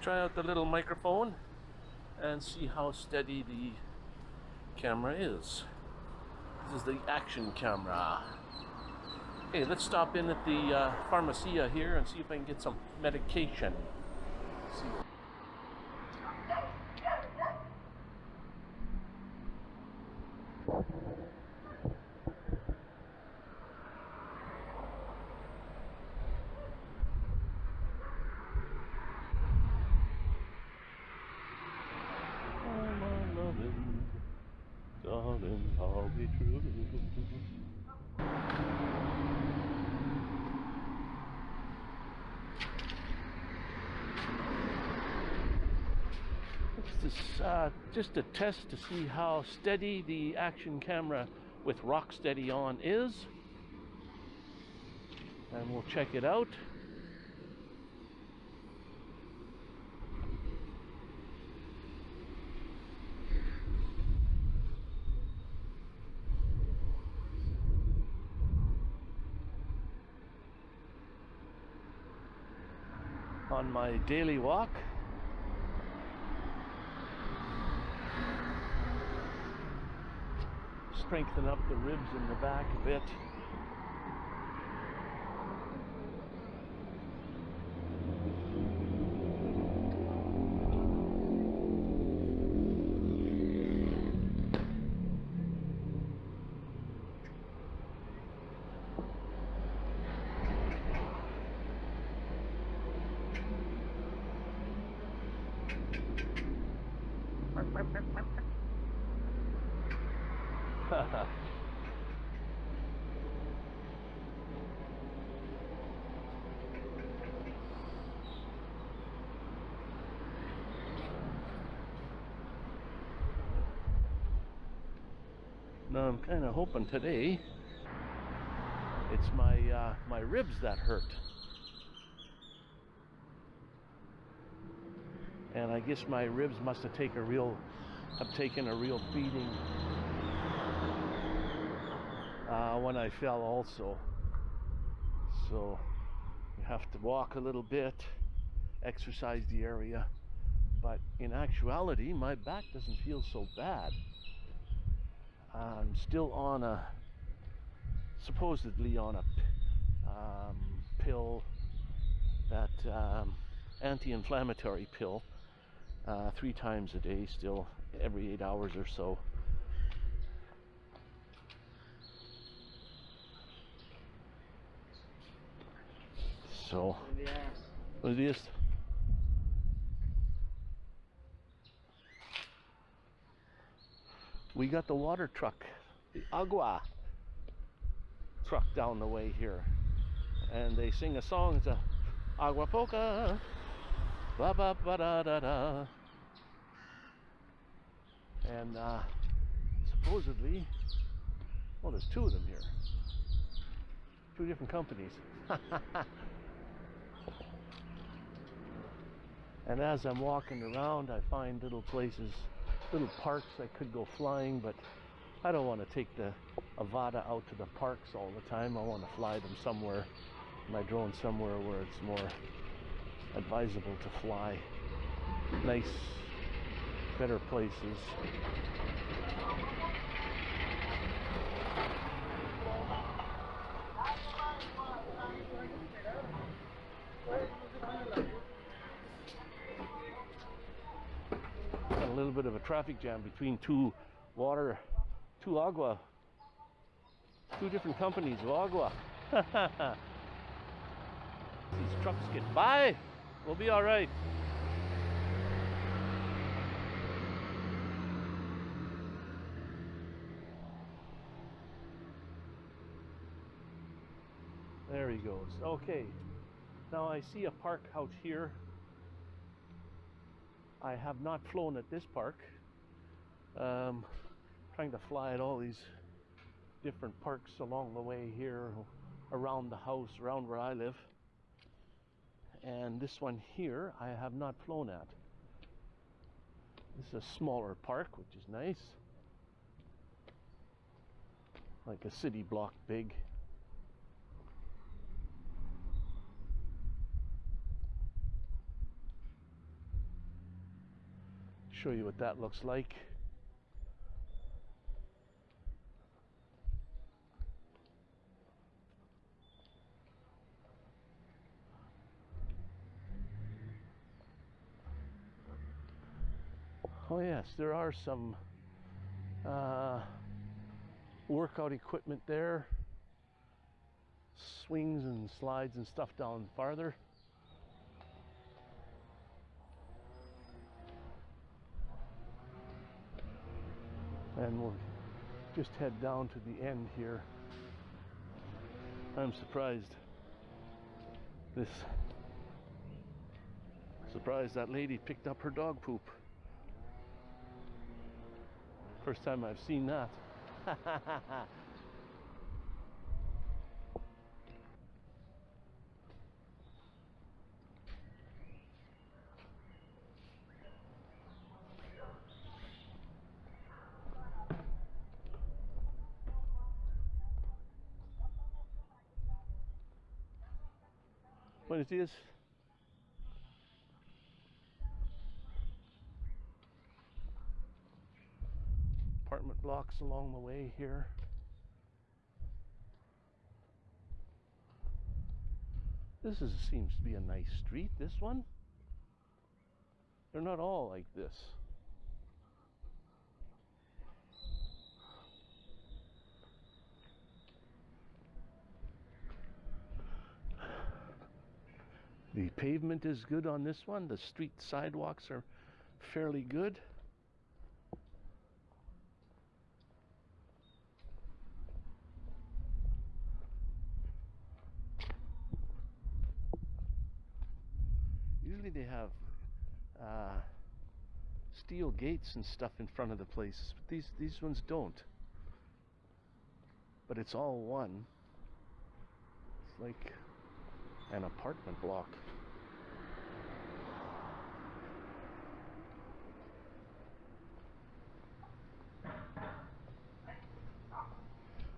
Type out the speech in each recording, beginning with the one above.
try out the little microphone and see how steady the camera is. This is the action camera. Okay, let's stop in at the uh, pharmacia here and see if I can get some medication. See. Oh, my loving, darling, I'll be true. This is uh, just a test to see how steady the action camera with rock steady on is. And we'll check it out. On my daily walk. Strengthen up the ribs in the back a bit. Now I'm kind of hoping today it's my uh, my ribs that hurt, and I guess my ribs must have taken a real have taken a real beating uh, when I fell also. So you have to walk a little bit, exercise the area, but in actuality my back doesn't feel so bad. I'm still on a supposedly on a um, pill that um, anti-inflammatory pill uh, three times a day still every eight hours or so so is this we got the water truck, the agua truck down the way here. And they sing a song, it's a agua poca, ba ba ba da da da. And uh, supposedly, well, there's two of them here. Two different companies. and as I'm walking around, I find little places little parks I could go flying, but I don't want to take the Avata out to the parks all the time. I want to fly them somewhere, my drone somewhere where it's more advisable to fly. Nice, better places. Little bit of a traffic jam between two water, two agua, two different companies of agua. These trucks get by, we'll be all right. There he goes. Okay. Now I see a park out here I have not flown at this park. Um, trying to fly at all these different parks along the way here, around the house, around where I live. And this one here, I have not flown at. This is a smaller park, which is nice. Like a city block big. Show you what that looks like. Oh yes, there are some uh, workout equipment there. Swings and slides and stuff down farther. And we'll just head down to the end here. I'm surprised. This surprised that lady picked up her dog poop. First time I've seen that. Buenos dias. Apartment blocks along the way here. This is, seems to be a nice street, this one. They're not all like this. The pavement is good on this one. The street sidewalks are fairly good. Usually they have uh, steel gates and stuff in front of the places, but these these ones don't. But it's all one. It's like an apartment block.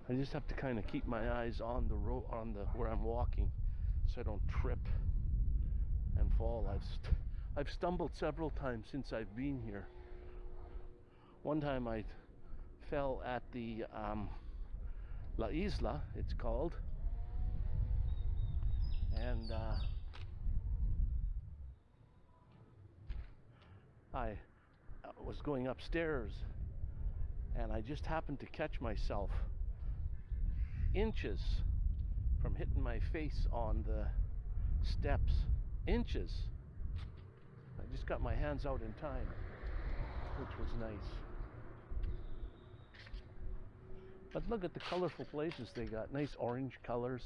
I just have to kind of keep my eyes on the road, on the where I'm walking, so I don't trip and fall. I've st- I've stumbled several times since I've been here. One time I fell at the um, La Isla, it's called, and uh, I was going upstairs and I just happened to catch myself inches from hitting my face on the steps. Inches. I just got my hands out in time, which was nice. But look at the colorful places they got. Nice orange colors.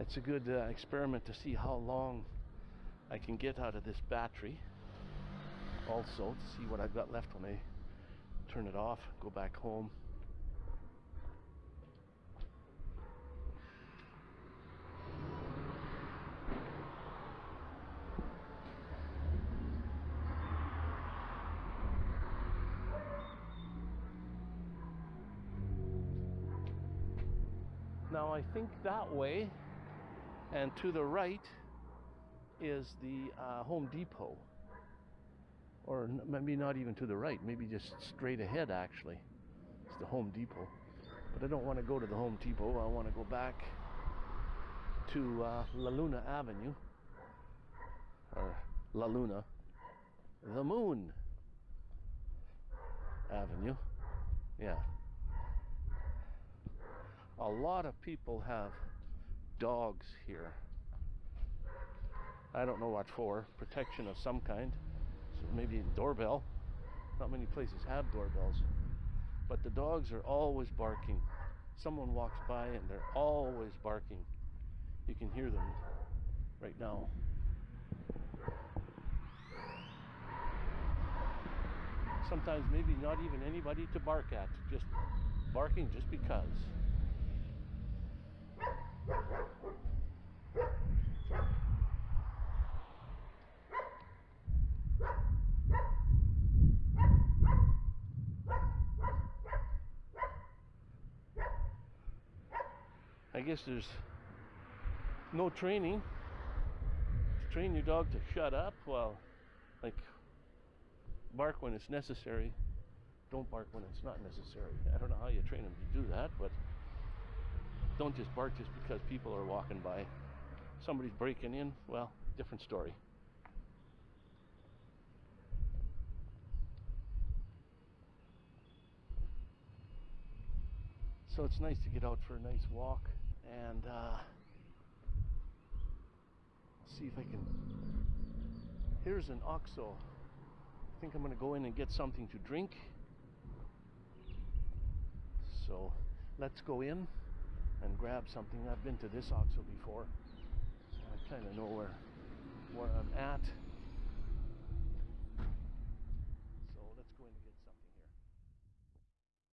It's a good uh, experiment to see how long I can get out of this battery. Also, to see what I've got left when I turn it off, go back home. Now I think that way and to the right is the uh, Home Depot. Or maybe not even to the right, maybe just straight ahead actually. It's the Home Depot. But I don't want to go to the Home Depot, I want to go back to uh, La Luna Avenue. Or La Luna. The Moon Avenue. Yeah. A lot of people have dogs here. I don't know what for. Protection of some kind. So maybe doorbell. Not many places have doorbells. But the dogs are always barking. Someone walks by and they're always barking. You can hear them right now. Sometimes maybe not even anybody to bark at, just barking just because. I guess there's no training. To train your dog to shut up? Well like bark when it's necessary. Don't bark when it's not necessary. I don't know how you train them to do that but don't just bark just because people are walking by. Somebody's breaking in. Well, different story. So it's nice to get out for a nice walk and uh, see if I can. Here's an OXXO. I think I'm going to go in and get something to drink. So let's go in and grab something. I've been to this OXXO before. I kind of know where where I'm at.